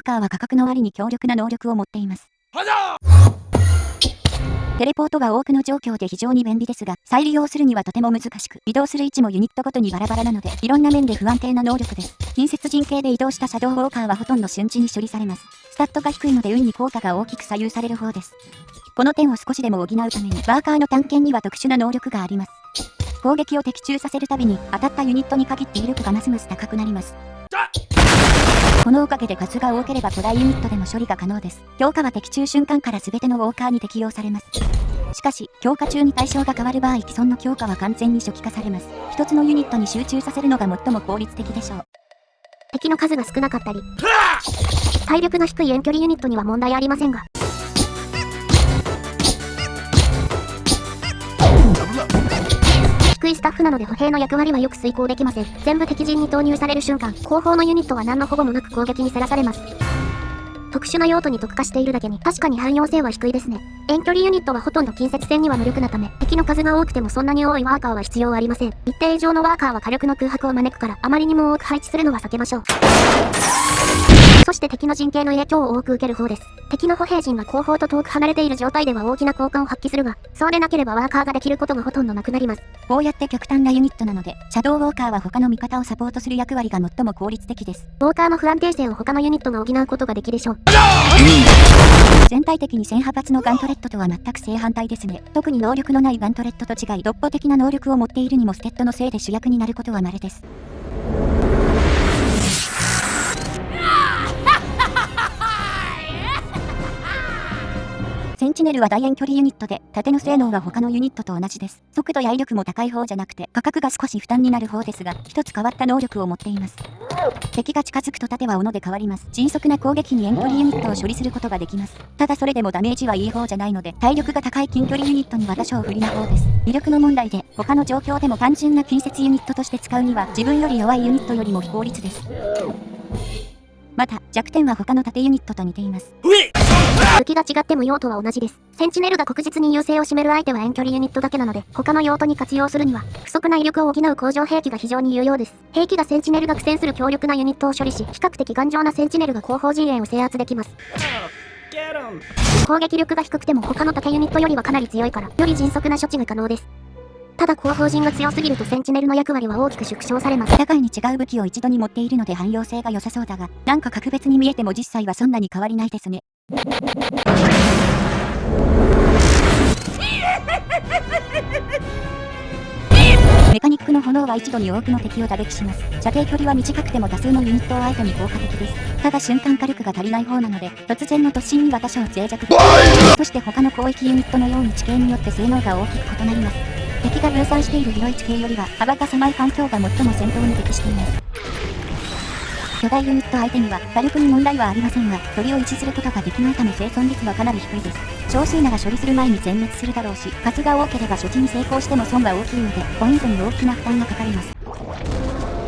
ーカーは価格の割に強力な能力を持っています。テレポートは多くの状況で非常に便利ですが、再利用するにはとても難しく、移動する位置もユニットごとにバラバラなので、いろんな面で不安定な能力です。近接陣形で移動したシャドウウォーカーはほとんど瞬時に処理されます。スタットが低いので運に効果が大きく左右される方です。この点を少しでも補うために、ワーカーの探検には特殊な能力があります。攻撃を的中させるたびに、当たったユニットに限って威力がますます高くなります。このおかげで数が多ければ巨大ユニットでも処理が可能です。強化は的中瞬間から全てのウォーカーに適用されます。しかし、強化中に対象が変わる場合既存の強化は完全に初期化されます。一つのユニットに集中させるのが最も効率的でしょう。敵の数が少なかったり、体力の低い遠距離ユニットには問題ありませんが、低いスタッフなので歩兵の役割はよく遂行できません。全部敵陣に投入される瞬間、後方のユニットは何の保護もなく攻撃にさらされます。特殊な用途に特化しているだけに確かに汎用性は低いですね。遠距離ユニットはほとんど近接戦には無力なため、敵の数が多くてもそんなに多いワーカーは必要ありません。一定以上のワーカーは火力の空白を招くから、あまりにも多く配置するのは避けましょう。そして敵の陣形の影響を多く受ける方です。敵の歩兵陣が後方と遠く離れている状態では大きな効果を発揮するが、そうでなければワーカーができることがほとんどなくなります。こうやって極端なユニットなので、シャドウウォーカーは他の味方をサポートする役割が最も効率的です。ウォーカーの不安定性を他のユニットが補うことができでしょう。全体的に1000派閥のガントレットとは全く正反対ですね。特に能力のないガントレットと違い、独歩的な能力を持っているにもステッドのせいで主役になることは稀です。チネルは大遠距離ユニットで、縦の性能は他のユニットと同じです。速度や威力も高い方じゃなくて、価格が少し負担になる方ですが、一つ変わった能力を持っています。敵が近づくと盾は斧で変わります。迅速な攻撃に遠距離ユニットを処理することができます。ただそれでもダメージはいい方じゃないので、体力が高い近距離ユニットには多少不利な方です。威力の問題で、他の状況でも単純な近接ユニットとして使うには、自分より弱いユニットよりも非効率です。また、弱点は他の縦ユニットと似ています。武器が違っても用途は同じです。センチネルが確実に優勢を占める相手は遠距離ユニットだけなので、他の用途に活用するには、不足な威力を補う工場兵器が非常に有用です。兵器がセンチネルが苦戦する強力なユニットを処理し、比較的頑丈なセンチネルが後方陣営を制圧できます。攻撃力が低くても他の縦ユニットよりはかなり強いから、より迅速な処置が可能です。ただ後方陣が強すぎるとセンチネルの役割は大きく縮小されます。互いに違う武器を一度に持っているので汎用性が良さそうだが、なんか格別に見えても実際はそんなに変わりないですね。メカニックの炎は一度に多くの敵を打撃します。射程距離は短くても多数のユニットを相手に効果的です。ただ瞬間火力が足りない方なので、突然の突進には多少脆弱です。そして他の広域ユニットのように地形によって性能が大きく異なります。敵が分散している広い地形よりは幅が狭い環境が最も戦闘に適しています。巨大ユニット相手には火力に問題はありませんが、鳥を維持することができないため生存率はかなり低いです。少数なら処理する前に全滅するだろうし、数が多ければ処置に成功しても損は大きいので、ポイントに大きな負担がかかります。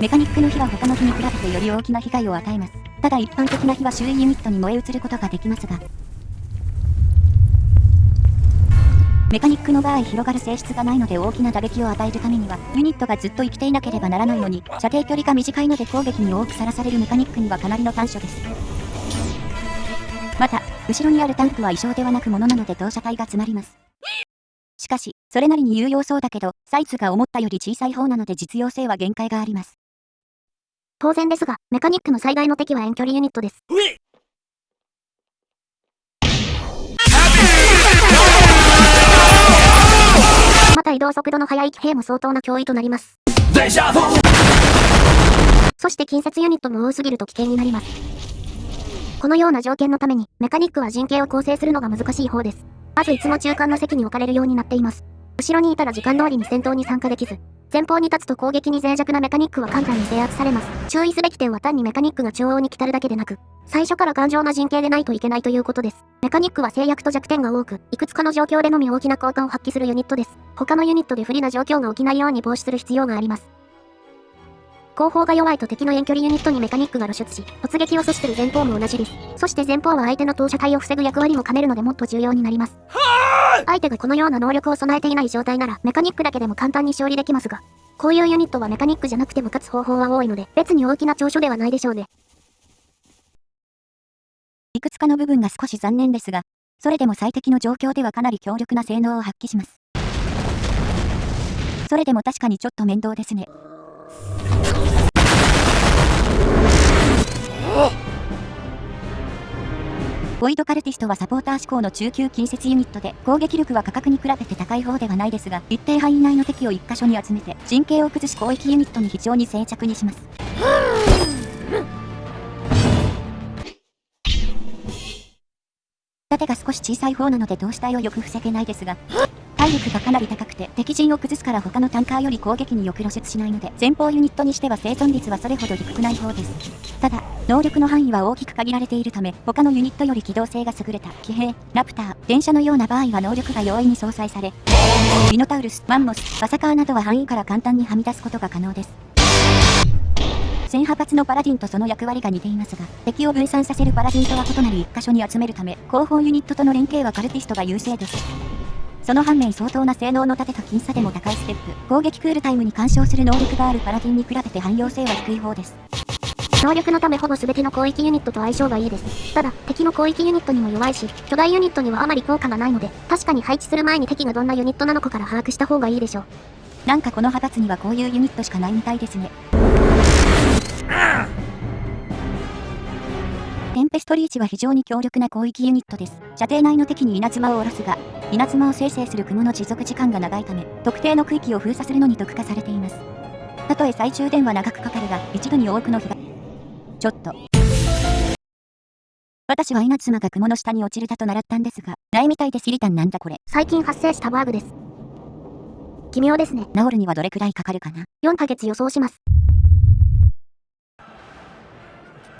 メカニックの火は他の火に比べてより大きな被害を与えます。ただ一般的な火は周囲ユニットに燃え移ることができますが、メカニックの場合広がる性質がないので大きな打撃を与えるためには、ユニットがずっと生きていなければならないのに、射程距離が短いので攻撃に多くさらされるメカニックにはかなりの短所です。また、後ろにあるタンクは異常ではなくものなので投射体が詰まります。しかし、それなりに有用そうだけど、サイズが思ったより小さい方なので実用性は限界があります。当然ですが、メカニックの最大の敵は遠距離ユニットです。動速度の速い騎兵も相当な脅威となります。そして近接ユニットも多すぎると危険になります。このような条件のために、メカニックは陣形を構成するのが難しい方です。まずいつも中間の席に置かれるようになっています。後ろにいたら時間通りに戦闘に参加できず、前方に立つと攻撃に脆弱なメカニックは簡単に制圧されます。注意すべき点は単にメカニックが中央に来たるだけでなく、最初から頑丈な陣形でないといけないということです。メカニックは制約と弱点が多く、いくつかの状況でのみ大きな効果を発揮するユニットです。他のユニットで不利な状況が起きないように防止する必要があります。後方が弱いと敵の遠距離ユニットにメカニックが露出し、突撃を阻止する前方も同じです。そして前方は相手の投射体を防ぐ役割も兼ねるのでもっと重要になります。相手がこのような能力を備えていない状態なら、メカニックだけでも簡単に勝利できますが、こういうユニットはメカニックじゃなくても勝つ方法は多いので、別に大きな長所ではないでしょうね。いくつかの部分が少し残念ですが、それでも最適の状況ではかなり強力な性能を発揮します。それでも確かにちょっと面倒ですね。ボイドカルティストはサポーター志向の中級近接ユニットで、攻撃力は価格に比べて高い方ではないですが、一定範囲内の敵を一箇所に集めて、陣形を崩し攻撃ユニットに非常に静着にします。盾が少し小さい方なので同志体をよく防げないですが、体力がかなり高くて敵陣を崩すから他のタンカーより攻撃によく露出しないので前方ユニットにしては生存率はそれほど低くない方ですただ能力の範囲は大きく限られているため他のユニットより機動性が優れた騎兵ラプター電車のような場合は能力が容易に相殺されミノタウルスマンモスバサカーなどは範囲から簡単にはみ出すことが可能です1000派閥のパラディンとその役割が似ていますが、敵を分散させるパラディンとは異なる1箇所に集めるため、後方ユニットとの連携はカルティストが優勢です。その反面相当な性能の盾と僅差でも高いステップ、攻撃クールタイムに干渉する能力があるパラディンに比べて汎用性は低い方です。能力のためほぼ全ての広域ユニットと相性がいいです。ただ、敵の広域ユニットにも弱いし、巨大ユニットにはあまり効果がないので、確かに配置する前に敵がどんなユニットなのかから把握した方がいいでしょう。なんかこの派閥にはこういうユニットしかないみたいですね。テンペストリーチは非常に強力な広域ユニットです。射程内の敵に稲妻を下ろすが、稲妻を生成する雲の持続時間が長いため、特定の区域を封鎖するのに特化されています。たとえ最終電は長くかかるが、一度に多くの日が。ちょっと。私は稲妻が雲の下に落ちるだと習ったんですが、ないみたいで知りたんなんだこれ。最近発生したバーグです。奇妙ですね。治るにはどれくらいかかるかな ?4 ヶ月予想します。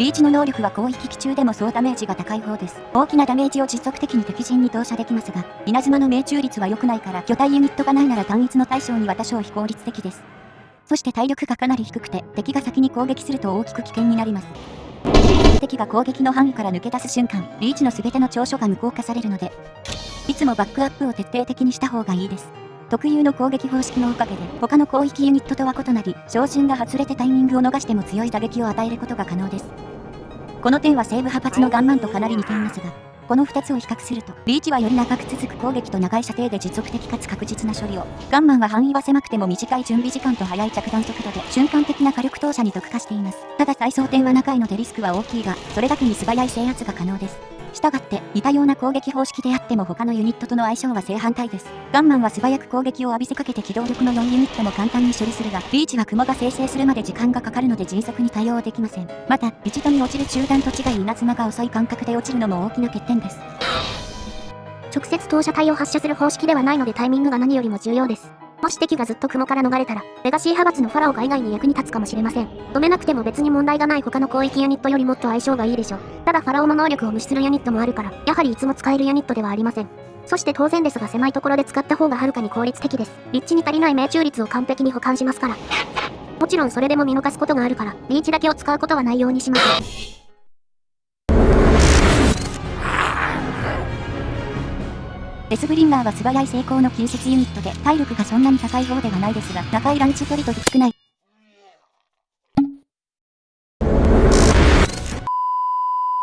リーチの能力は広域機中でも総ダメージが高い方です。大きなダメージを実測的に敵陣に投射できますが、稲妻の命中率は良くないから巨体ユニットがないなら単一の対象には多少非効率的です。そして体力がかなり低くて、敵が先に攻撃すると大きく危険になります。敵が攻撃の範囲から抜け出す瞬間、リーチの全ての長所が無効化されるので、いつもバックアップを徹底的にした方がいいです。特有の攻撃方式のおかげで、他の広域ユニットとは異なり、照準が外れてタイミングを逃しても強い打撃を与えることが可能です。この点は西部派閥のガンマンとかなり似ていますが、この2つを比較すると、リーチはより長く続く攻撃と長い射程で持続的かつ確実な処理を、ガンマンは範囲は狭くても短い準備時間と速い着弾速度で瞬間的な火力投射に特化しています。ただ再装填は中いのでリスクは大きいが、それだけに素早い制圧が可能です。したがって似たような攻撃方式であっても他のユニットとの相性は正反対です。ガンマンは素早く攻撃を浴びせかけて機動力の4ユニットも簡単に処理するが、リーチは雲が生成するまで時間がかかるので迅速に対応できません。また、一度に落ちる中弾と違い稲妻が遅い感覚で落ちるのも大きな欠点です。直接投射体を発射する方式ではないのでタイミングが何よりも重要です。もし敵がずっと雲から逃れたら、レガシー派閥のファラオが以外に役に立つかもしれません。止めなくても別に問題がない他の広域ユニットよりもっと相性がいいでしょう。ただファラオの能力を無視するユニットもあるから、やはりいつも使えるユニットではありません。そして当然ですが狭いところで使った方がはるかに効率的です。立地に足りない命中率を完璧に保管しますから。もちろんそれでも見逃すことがあるから、リーチだけを使うことはないようにします。デスブリンガーは素早い成功の近接ユニットで体力がそんなに高い方ではないですが、長いランチ距離と少ない。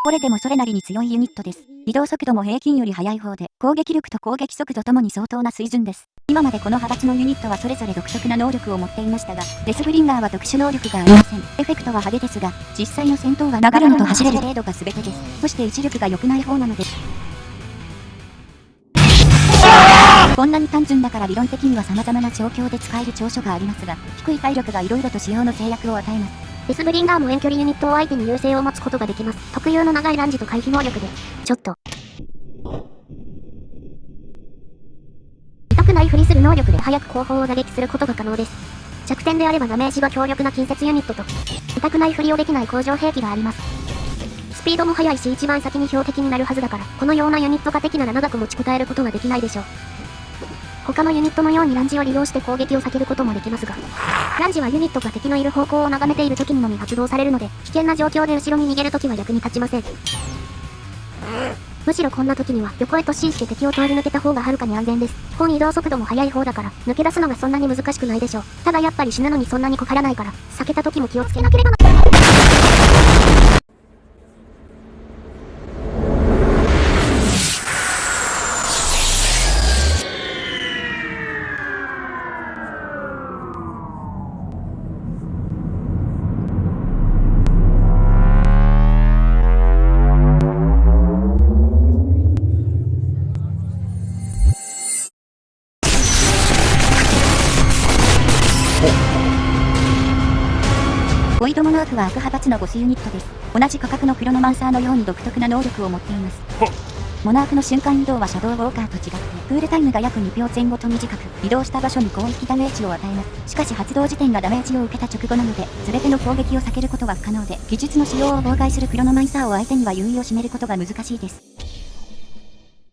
これでもそれなりに強いユニットです。移動速度も平均より速い方で、攻撃力と攻撃速度ともに相当な水準です。今までこの派閥のユニットはそれぞれ独特な能力を持っていましたが、デスブリンガーは特殊能力がありません。エフェクトは派手ですが、実際の戦闘は流るのと走れる程度が全てです。そして一力が良くない方なのです。こんなに単純だから理論的には様々な状況で使える長所がありますが、低い体力が色々と使用の制約を与えます。デスブリンガーも遠距離ユニットを相手に優勢を持つことができます。特有の長いランジと回避能力で、ちょっと。痛くないふりする能力で早く後方を打撃することが可能です。弱点であればダメージが強力な近接ユニットと、痛くないふりをできない工場兵器があります。スピードも速いし一番先に標的になるはずだから、このようなユニットが敵なら長く持ちこたえることができないでしょう。他のユニットのようにランジを利用して攻撃を避けることもできますが、ランジはユニットが敵のいる方向を眺めている時にのみ発動されるので、危険な状況で後ろに逃げる時は役に立ちません。むしろこんな時には横へ突進して敵を通り抜けた方がはるかに安全です。本移動速度も速い方だから、抜け出すのがそんなに難しくないでしょう。ただやっぱり死ぬのにそんなに困らないから、避けた時も気をつけなければな。ボイドモノークは悪派閥のボスユニットです。同じ価格のクロノマンサーのように独特な能力を持っています。モナークの瞬間移動はシャドウウォーカーと違って、クールタイムが約2秒前後と短く、移動した場所に広域ダメージを与えます。しかし発動時点がダメージを受けた直後なので、全ての攻撃を避けることは不可能で、技術の使用を妨害するクロノマンサーを相手には優位を占めることが難しいです。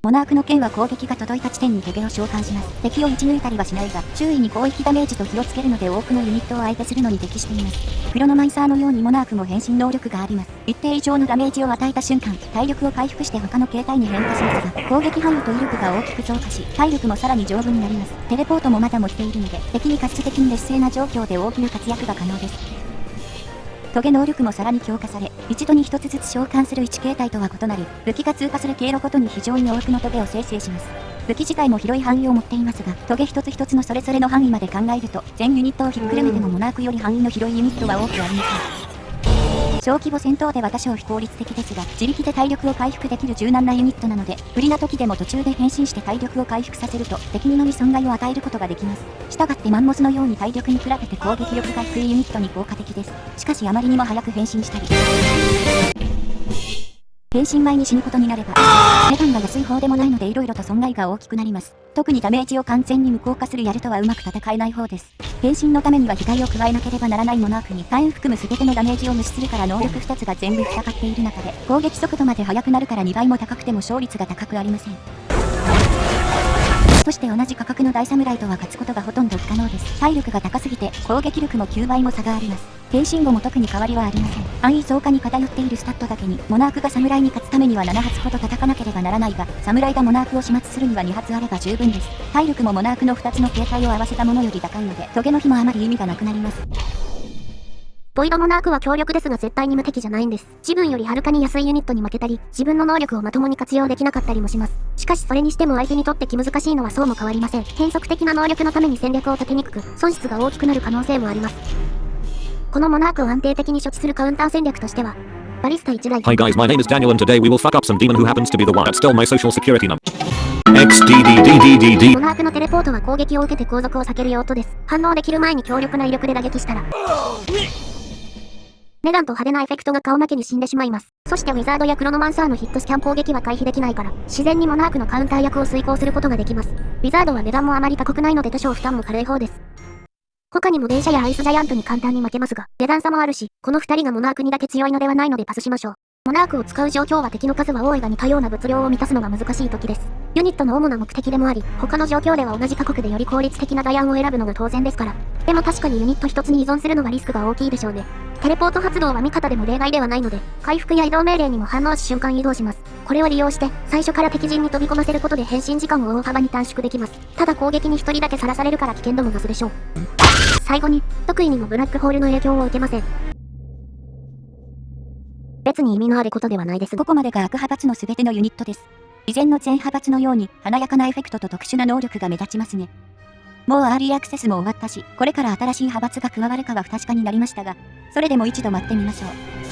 モナークの剣は攻撃が届いた地点にトゲを召喚します。敵を撃ち抜いたりはしないが、周囲に広域ダメージと火をつけるので多くのユニットを相手するのに適しています。クロノマンサーのようにモナークも変身能力があります。一定以上のダメージを与えた瞬間、体力を回復して他の形態に変化しますが、攻撃範囲と威力が大きく増加し、体力もさらに丈夫になります。テレポートもまだ持っているので、敵に過失的に劣勢な状況で大きな活躍が可能です。トゲ能力もさらに強化され、一度に一つずつ召喚する1形態とは異なり、武器が通過する経路ごとに非常に多くのトゲを生成します。武器自体も広い範囲を持っていますが、トゲ一つ一つのそれぞれの範囲まで考えると、全ユニットをひっくるめてもモナークより範囲の広いユニットは多くありません。小規模戦闘では多少非効率的ですが、自力で体力を回復できる柔軟なユニットなので、不利な時でも途中で変身して体力を回復させると、敵にのみ損害を与えることができます。したがってマンモスのように体力に比べて攻撃力が低いユニットに効果的です。しかしあまりにも早く変身したり、変身前に死ぬことになれば、値段が安い方でもないので色々と損害が大きくなります。特にダメージを完全に無効化するやるとはうまく戦えない方です。変身のためには被害を加えなければならないモナークに火炎含む全てのダメージを無視するから能力2つが全部戦っている中で、攻撃速度まで速くなるから2倍も高くても勝率が高くありません。そして同じ価格の大侍とは勝つことがほとんど不可能です。体力が高すぎて攻撃力も9倍も差があります。変身後も特に変わりはありません。安易増加に偏っているスタットだけに、モナークが侍に勝つためには7発ほど叩かなければならないが、侍がモナークを始末するには2発あれば十分です。体力もモナークの2つの形態を合わせたものより高いので、トゲの日もあまり意味がなくなります。ボイドモナークは強力ですが絶対に無敵じゃないんです。自分よりはるかに安いユニットに負けたり、自分の能力をまともに活用できなかったりもします。しかしそれにしても相手にとって気難しいのはそうも変わりません。変則的な能力のために戦略を立てにくく、損失が大きくなる可能性もあります。このモナークを安定的に処置するカウンター戦略としては、バリスタ1台、Hi guys, my name is Daniel and today we will fuck up some demon who happens to be the one that stole my social security number. XDDDDDD. モナークのテレポートは攻撃を受けて後続を避ける用途です。反応できる前に強力な威力で打撃したら、メガンと派手なエフェクトが顔負けに死んでしまいます。そしてウィザードやクロノマンサーのヒットスキャン攻撃は回避できないから、自然にモナークのカウンター役を遂行することができます。ウィザードは値段もあまり高くないので多少負担も軽い方です。他にも電車やアイスジャイアントに簡単に負けますが、値段差もあるし、この二人がモナークにだけ強いのではないのでパスしましょう。モナークを使う状況は敵の数は多いが似たような物量を満たすのが難しい時です。ユニットの主な目的でもあり、他の状況では同じ価格でより効率的なダイアンを選ぶのが当然ですから。でも確かにユニット一つに依存するのはリスクが大きいでしょうね。テレポート発動は味方でも例外ではないので、回復や移動命令にも反応し瞬間移動します。これを利用して、最初から敵陣に飛び込ませることで変身時間を大幅に短縮できます。ただ攻撃に一人だけさらされるから危険度も増すでしょう。最後に、得意にもブラックホールの影響を受けません。に意味のあることではないです、ここまでが悪派閥の全てのユニットです。以前の全派閥のように華やかなエフェクトと特殊な能力が目立ちますね。もうアーリーアクセスも終わったし、これから新しい派閥が加わるかは不確かになりましたが、それでも一度待ってみましょう。